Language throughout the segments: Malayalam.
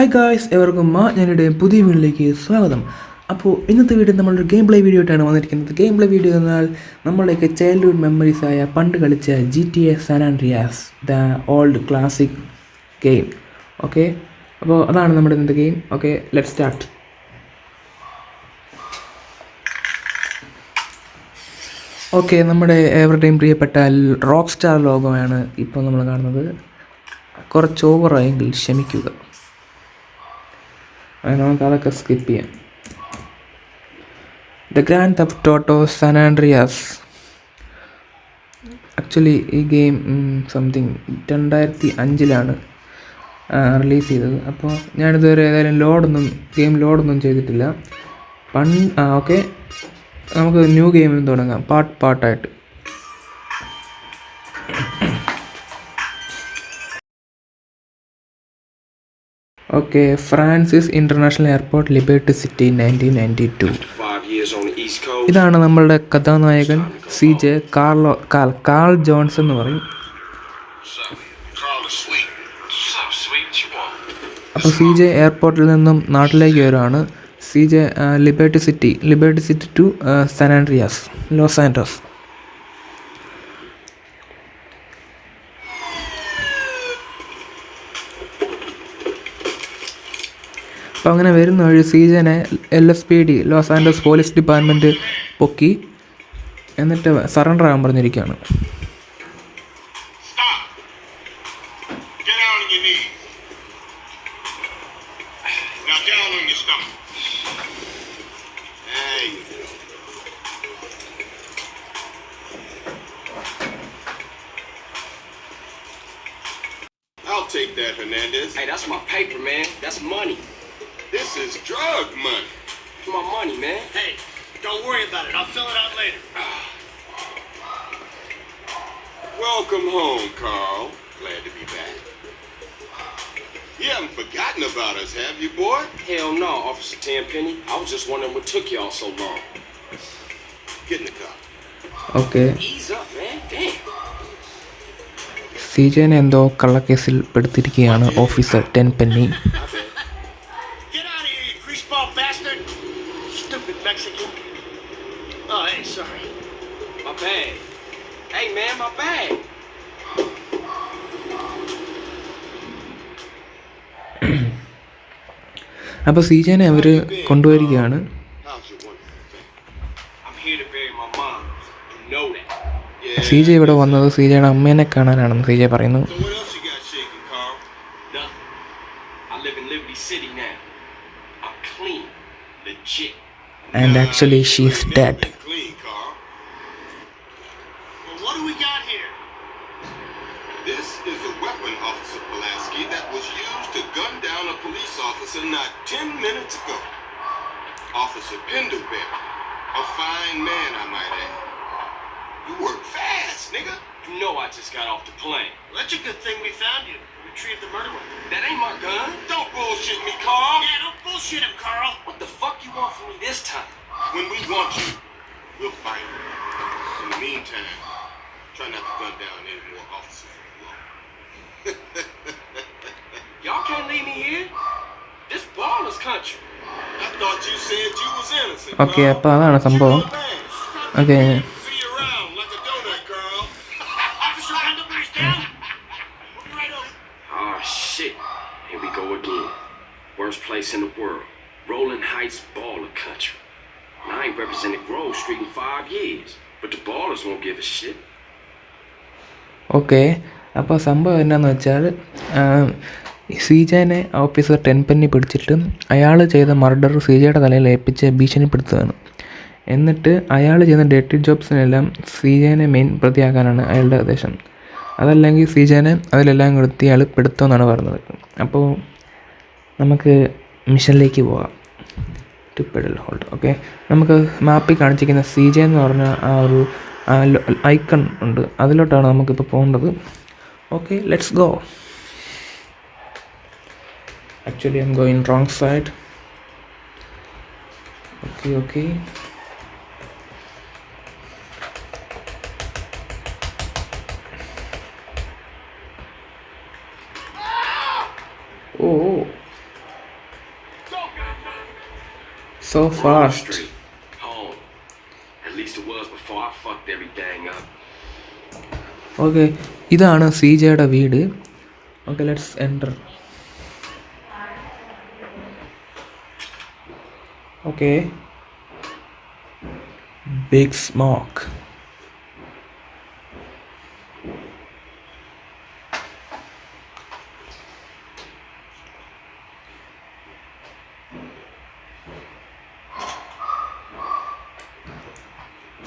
ഹായ് ഗായ്സ് എവർക്കും മാ ഞാനിവിടെ പുതിയ വീഡിയോയിലേക്ക് സ്വാഗതം. അപ്പോൾ ഇന്നത്തെ വീഡിയോ നമ്മളൊരു ഗെയിം പ്ലേ വീഡിയോ ആയിട്ടാണ് വന്നിരിക്കുന്നത്. ഗെയിം പ്ലേ വീഡിയോ എന്നാൽ നമ്മളൊക്കെ ചൈൽഡ്ഹുഡ് മെമ്മറീസ് ആയ പണ്ട് കളിച്ച G T A San Andreas the old classic game okay അപ്പോൾ അതാണ് നമ്മുടെ ഇന്നത്തെ game okay let start okay നമ്മുടെ എവരുടെയും പ്രിയപ്പെട്ട റോക്ക് സ്റ്റാർ ലോഗോയാണ് ഇപ്പോൾ നമ്മൾ കാണുന്നത്. കുറച്ച് ഓവറായെങ്കിൽ ക്ഷമിക്കുക. നമുക്ക് അതൊക്കെ സ്കിപ്പ് ചെയ്യാം. The grand theft auto San Andreas actually ഈ ഗെയിം സംതിങ് രണ്ടായിരത്തി അഞ്ചിലാണ് റിലീസ് ചെയ്തത്. അപ്പോൾ ഞാനിതുവരെ ഏതായാലും ലോഡൊന്നും ഗെയിം ലോഡൊന്നും ചെയ്തിട്ടില്ല. ആ ഓക്കെ നമുക്ക് ന്യൂ ഗെയിമിൽ തുടങ്ങാം. പാർട്ട് പാർട്ടായിട്ട് okay Francis international airport Liberty City nineteen ninety two. ഇതാണ് നമ്മളുടെ കഥാനായകൻ C J Carlo Cal Carl Johnson എന്ന് പറയും? അപ്പോൾ സി ജെ എയർപോർട്ടിൽ നിന്നും നാട്ടിലേക്ക് വരുവാണ് C J Liberty City Liberty City to San Andreas Los Andres അപ്പോൾ അങ്ങനെ വരുന്ന ഒരു സീജനെ L S P D Los Andes police department പൊക്കി എന്നിട്ട് സറണ്ടർ ആകാൻ പറഞ്ഞിരിക്കുകയാണ് Take that, Hernandez. Hey, that's my paper, man. That's money. This is drug money. It's my money, man. Hey, don't worry about it. I'll fill it out later. Welcome home, Carl. Glad to be back. You haven't forgotten about us, have you, boy? Hell no, Officer Tenpenny. I was just wondering what took y'all so long. Get in the car. Okay Ease up, man. Damn. C ജെനെ എന്തോ കള്ളക്കേസിൽ പെടുത്തിയിരിക്കുകയാണ് officer ten Penny bag, sorry. My bag. Hey, man, my bag. അപ്പോൾ സീജനെ അവർ കൊണ്ടുവരികയാണ്. സീജ ഇവിടെ വന്നത് സീജയുടെ അമ്മേനെ കാണാനാണെന്ന് സീജ പറയുന്നു. And actually she's that officer not ten minutes ago. Officer Pendlebury. A fine man, I might add. You work fast, nigga. You know I just got off the plane. Well, that's a good thing we found you. Retrieved the murder weapon. That ain't my gun. Don't bullshit me, Carl. Yeah, don't bullshit him, Carl. What the fuck you want from me this time? When we want you, we'll find you. In the meantime, try not to gun down any more officers shit. Here we go again. Worst place in the world. Rolling Heights baller country. And I ain't represented Grove Street in five years. But the ballers won't give a shit. Okay അപ്പോൾ സംഭവം എന്നാന്ന് വെച്ചാൽ സീജനെ ഓഫീസർ ടെൻപന്നി പിടിച്ചിട്ട് അയാൾ ചെയ്ത മർഡർ ശ്രീജയുടെ തലയിൽ ഏൽപ്പിച്ച് ഭീഷണിപ്പെടുത്തുകയാണ്. എന്നിട്ട് അയാൾ ചെയ്യുന്ന ഡേറ്റി ജോബ്സിനെല്ലാം ശ്രീജേനെ മെയിൻ പ്രതിയാക്കാനാണ് അയാളുടെ ഉദ്ദേശം അതല്ലെങ്കിൽ ശ്രീജേനെ അതിലെല്ലാം കൊടുത്ത് അയാൾ പെടുത്തുമെന്നാണ് പറഞ്ഞത്. അപ്പോൾ നമുക്ക് മിഷനിലേക്ക് പോകാം. ടു ഹോൾഡ് ഓക്കെ നമുക്ക് മാപ്പിൽ കാണിച്ചിരിക്കുന്ന സി ജെ എന്ന് പറഞ്ഞ ആ ഒരു ഐക്കൺ ഉണ്ട്. അതിലോട്ടാണ് നമുക്കിപ്പോൾ പോകേണ്ടത്. Okay let's go Home. At least it was before I fucked everything up. Okay ഇതാണ് സി ജെയുടെ വീട് okay let's enter Okay. Big smoke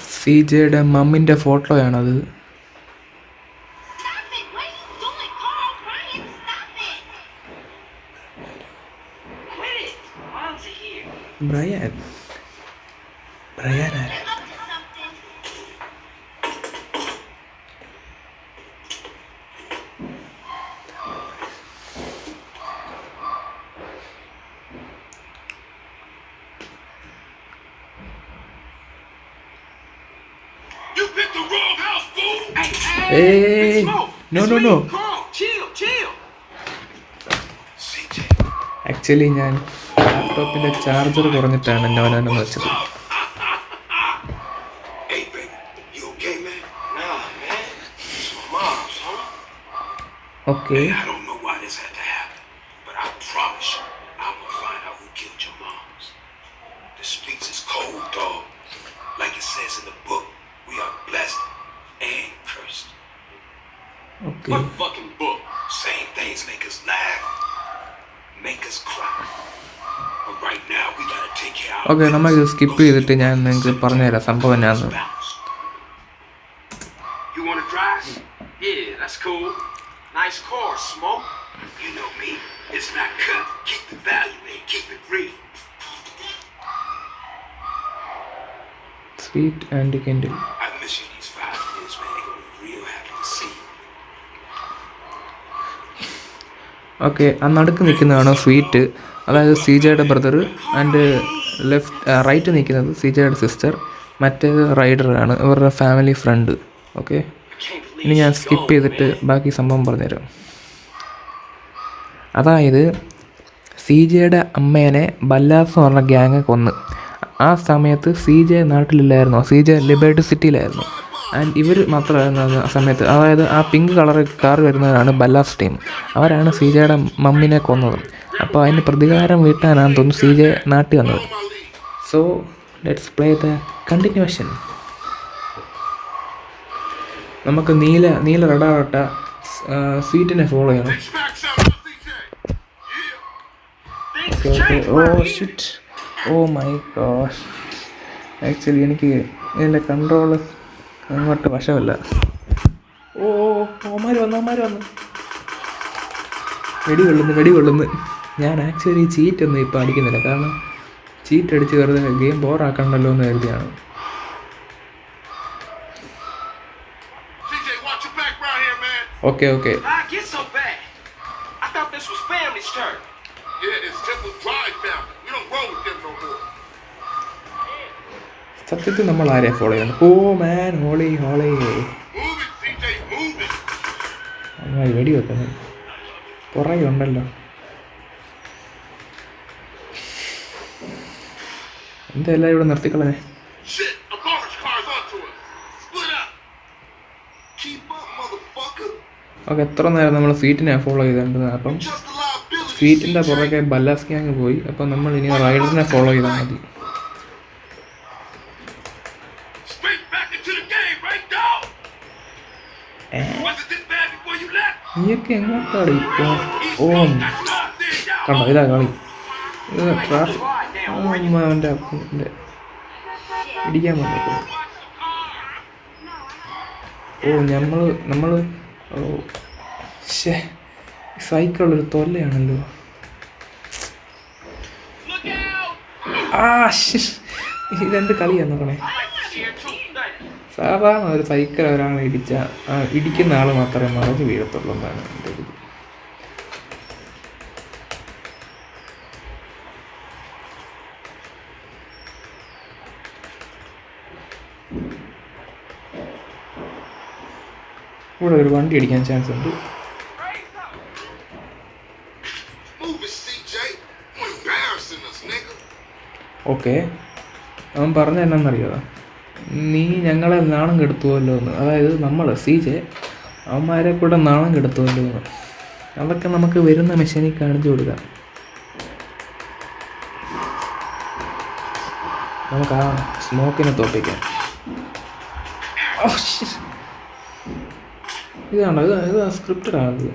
C ജെയുടെ മമ്മിന്റെ ഫോട്ടോയാണത് Brian. Brian. Hey, no, no, no. Actually, ഞാൻ ലാപ്ടോപ്പിൻ്റെ ചാർജർ കുറഞ്ഞിട്ടാണ് നോനോനെന്ന് വെച്ചത് Hey, baby. You okay, man? Nah, man. It's my mom's, huh? Okay I don't know why this had to happen, but I promise you, I'm gonna find out who killed your moms. The streets is cold, dog. Like it says in the book, we are blessed and cursed. Okay What fucking book? Same things make us laugh, make us cry. Okay നമ്മൾ business. സ്കിപ്പ് ചെയ്തിട്ട് ഞാൻ നിങ്ങൾക്ക് പറഞ്ഞുതരാം. സംഭവം എന്നാന്ന്. Bounce. You wanna ഓക്കെ ആ നടുക്ക് നിൽക്കുന്നതാണ് സ്വീറ്റ്? അതായത് സി ജെയുടെ ബ്രദർ ആൻഡ് ലെഫ്റ്റ് റൈറ്റ് നിൽക്കുന്നത് സി ജെയുടെ സിസ്റ്റർ മറ്റേത് റൈഡറാണ് ഇവരുടെ ഫാമിലി ഫ്രണ്ട്. ഓക്കെ ഇനി ഞാൻ സ്കിപ്പ് ചെയ്തിട്ട് ബാക്കി സംഭവം പറഞ്ഞുതരാം. അതായത് സി ജെയുടെ അമ്മേനെ ബല്ലാസ് എന്ന് പറഞ്ഞ ഗ്യാങ് കൊന്ന്. ആ സമയത്ത് സി ജെ നാട്ടിലില്ലായിരുന്നു? സി ജെ ലിബർട്ടി സിറ്റിയിലായിരുന്നു. ആൻഡ് ഇവർ മാത്രമായിരുന്നു ആ സമയത്ത് അതായത് ആ പിങ്ക് കളർ കാർ വരുന്നവരാണ് ബല്ലാസ് ടീം അവരാണ് സി ജെയുടെ മമ്മിനെ കൊന്നത്. അപ്പോൾ അതിന് പ്രതികാരം വീട്ടാനാണെന്ന് തോന്നുന്നു സി ജെ നാട്ടിൽ വന്നത്. So let's play the continuation നമുക്ക് നീല നീല റെഡാവട്ട സ്വീറ്റിനെ ഫോളോ ചെയ്യണം. Oh. Shit oh my god actually എനിക്ക് ഇതിന്റെ കൺട്രോൾ അങ്ങോട്ട് വശമല്ല. ഓ ഓമാര് വന്നു ഓമാര് വന്നു. വെടി കൊള്ളുന്നു വെടി കൊള്ളുന്നു. ഞാൻ ആക്ച്വലി ചീറ്റ് ഒന്നും ഇപ്പോൾ അടിക്കുന്നില്ല. കാരണം ചീറ്റ് അടിച്ച് വെറുതെ ഗെയിം ബോറാക്കണ്ടല്ലോ എന്ന് കരുതിയാണ്. ഓക്കെ ഓക്കെ സത്യത്തിൽ നമ്മൾ ആരെ ഫോളോ ചെയ്യുന്നത് ഓ മാൻ ഹോളി ഹോളി. അങ്ങനെ വെടി വെക്കുന്നു കുറേ ഉണ്ടല്ലോ എന്തെല്ലാം ഇവിടെ നിർത്തിക്കളഞ്ഞേ? Motherfucker. ഓക്കെ എത്ര നേരം നമ്മൾ സീറ്റിനെ ഫോളോ ചെയ്തിട്ടുണ്ട് അപ്പം സീറ്റിന്റെ പുറകെ ബല്ലാസ് ഗ്യാങ് പോയി. അപ്പം നമ്മൾ ഇനി റൈഡറിനെ ഫോളോ ചെയ്താൽ മതി. നീയൊക്കെ എങ്ങോട്ടാണ് ഇപ്പോൾ ഓ കണ്ടോ ഇതാ കളി ട്രാഫിക് അപ്പന്റെ ഇടിക്കാൻ ഓ നമ്മൾ നമ്മൾ സൈക്കിളൊരു തൊല്ലയാണല്ലോ! ആ. ഇതെന്ത് കളിയാ നോക്കണേ സാധാരണ ഒരു സൈക്കിൾ ഒരാൾ ഇടിച്ച ഇടിക്കുന്ന ആൾ മാത്രമേ മറിഞ്ഞ് വീഴത്തുള്ളൂ എന്നാണ് എന്റെ ഒരു ഇവിടെ ഒരു വണ്ടി അടിക്കാൻ ചാൻസ് ഉണ്ട്. ഓക്കെ അവൻ പറഞ്ഞ എന്നാന്നറിയോ നീ ഞങ്ങളെ നാണം കെടുത്തുമല്ലോ എന്ന്. അതായത് നമ്മൾ സി ജെ അവന്മാരെ കൂടെ നാണം കെടുത്തുമല്ലോ എന്ന്. അതൊക്കെ നമുക്ക് വരുന്ന മെഷീനിൽ കാണിച്ചു കൊടുക്കാം. നമുക്ക് ആ സ്മോക്കിനെ തോപ്പിക്കാം. ഇതാണോ ഇത് ഇത് സ്ക്രിപ്റ്റഡ് ആണത്.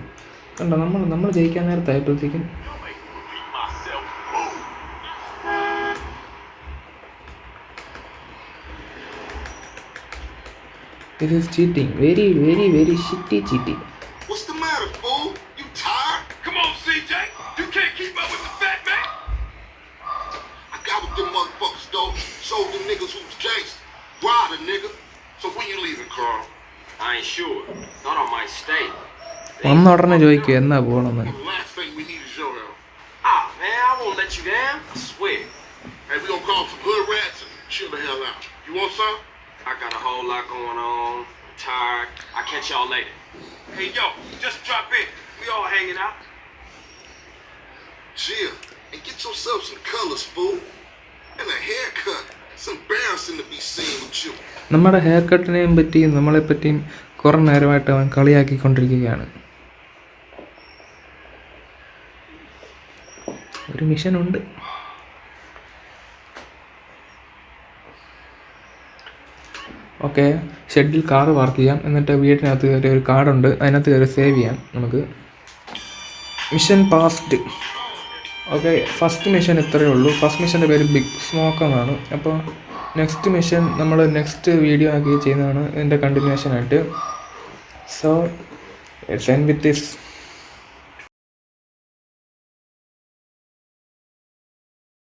കണ്ടോ? നമ്മൾ നമ്മൾ ജയിക്കാൻ നേരത്തായപ്പോഴത്തേക്കും This is cheating. Very, very, very shitty cheating. What's the matter, fool? You tired? Come on, CJ. You can't keep up with the fat man. I got with them motherfuckers, though. Showed them niggas who's gangster. Ride a nigga. So when you leaving, Carl? I ain't sure. Thought I might stay. വന്ന ഉടനെ ചോദിക്കും എന്നാ പോകണമെന്ന് The last thing we need is your help. Ah, man, I won't let you down. I swear. Hey, we gonna call some hood rats and chill the hell out. You want some? I got a whole lot going on. I'm tired. I'll catch y'all later. Hey, yo, just drop in. We all hanging out. Chill and get yourself some colors, fool. And a haircut. It's embarrassing to be seen with you. നമ്മുടെ ഹെയർ കട്ടിനെയും പറ്റിയും നമ്മളെ പറ്റിയും കുറേ നേരമായിട്ട് അവൻ കളിയാക്കിക്കൊണ്ടിരിക്കുകയാണ് ഒരു മിഷൻ ഉണ്ട് ഓക്കെ. ഷെഡിൽ കാർ പാർക്ക് ചെയ്യാം. എന്നിട്ട് വീട്ടിനകത്ത് കയറി ഒരു കാർഡുണ്ട് അതിനകത്ത് കയറി സേവ് ചെയ്യാം നമുക്ക്. Mission passed. Okay first mission ഇത്രയേ ഉള്ളൂ. ഫസ്റ്റ് മിഷന്റെ പേര് ബിഗ് സ്മോക്ക് എന്നാണ് അപ്പോൾ നെക്സ്റ്റ് മിഷൻ നമ്മൾ നെക്സ്റ്റ് വീഡിയോ ആക്കി ചെയ്യുന്നതാണ് ഇതിന്റെ കണ്ടിന്യൂഷൻ ആയിട്ട്. So it's end with this